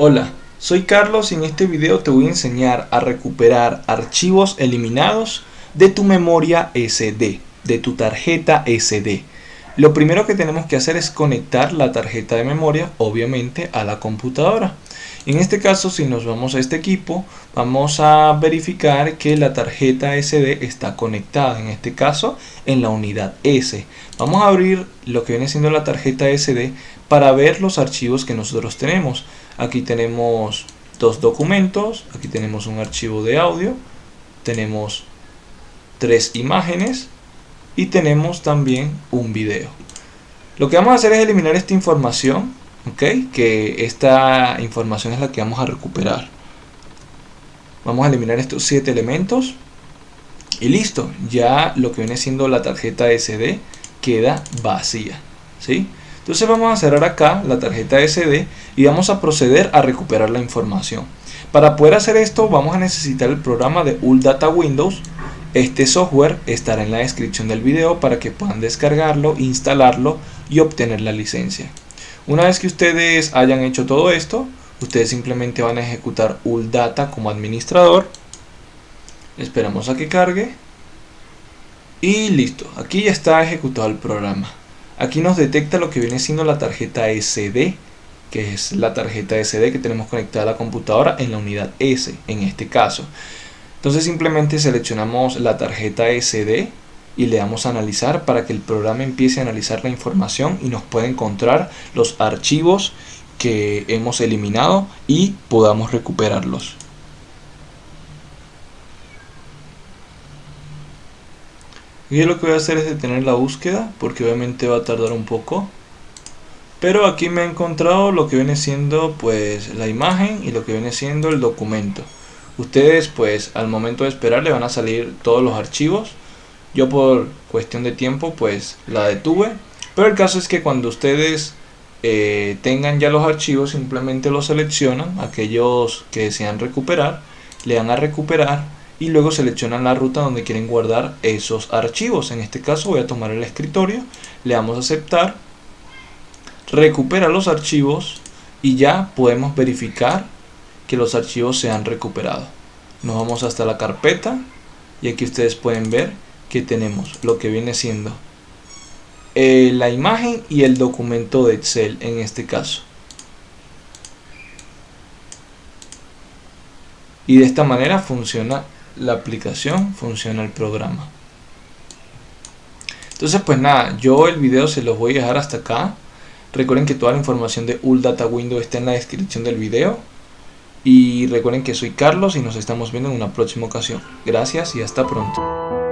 Hola, soy Carlos y en este video te voy a enseñar a recuperar archivos eliminados de tu memoria SD, de tu tarjeta SD. Lo primero que tenemos que hacer es conectar la tarjeta de memoria, obviamente, a la computadora. En este caso, si nos vamos a este equipo, vamos a verificar que la tarjeta SD está conectada, en este caso, en la unidad S. Vamos a abrir lo que viene siendo la tarjeta SD para ver los archivos que nosotros tenemos. Aquí tenemos dos documentos, aquí tenemos un archivo de audio, tenemos tres imágenes y tenemos también un video. Lo que vamos a hacer es eliminar esta información, ¿ok? Que esta información es la que vamos a recuperar. Vamos a eliminar estos siete elementos y listo, ya lo que viene siendo la tarjeta SD queda vacía, ¿sí? Entonces vamos a cerrar acá la tarjeta SD y vamos a proceder a recuperar la información. Para poder hacer esto vamos a necesitar el programa de Data Windows. Este software estará en la descripción del video para que puedan descargarlo, instalarlo y obtener la licencia. Una vez que ustedes hayan hecho todo esto, ustedes simplemente van a ejecutar Data como administrador. Esperamos a que cargue. Y listo, aquí ya está ejecutado el programa. Aquí nos detecta lo que viene siendo la tarjeta SD, que es la tarjeta SD que tenemos conectada a la computadora en la unidad S, en este caso. Entonces simplemente seleccionamos la tarjeta SD y le damos a analizar para que el programa empiece a analizar la información y nos pueda encontrar los archivos que hemos eliminado y podamos recuperarlos. Y lo que voy a hacer es detener la búsqueda porque obviamente va a tardar un poco. Pero aquí me he encontrado lo que viene siendo pues la imagen y lo que viene siendo el documento. Ustedes pues al momento de esperar le van a salir todos los archivos. Yo por cuestión de tiempo pues la detuve. Pero el caso es que cuando ustedes eh, tengan ya los archivos simplemente los seleccionan. Aquellos que desean recuperar le dan a recuperar y luego seleccionan la ruta donde quieren guardar esos archivos. En este caso voy a tomar el escritorio, le damos a aceptar, recupera los archivos y ya podemos verificar que los archivos se han recuperado. Nos vamos hasta la carpeta y aquí ustedes pueden ver que tenemos lo que viene siendo eh, la imagen y el documento de Excel en este caso. Y de esta manera funciona la aplicación funciona el programa entonces pues nada yo el video se los voy a dejar hasta acá recuerden que toda la información de Data Windows está en la descripción del video y recuerden que soy Carlos y nos estamos viendo en una próxima ocasión. Gracias y hasta pronto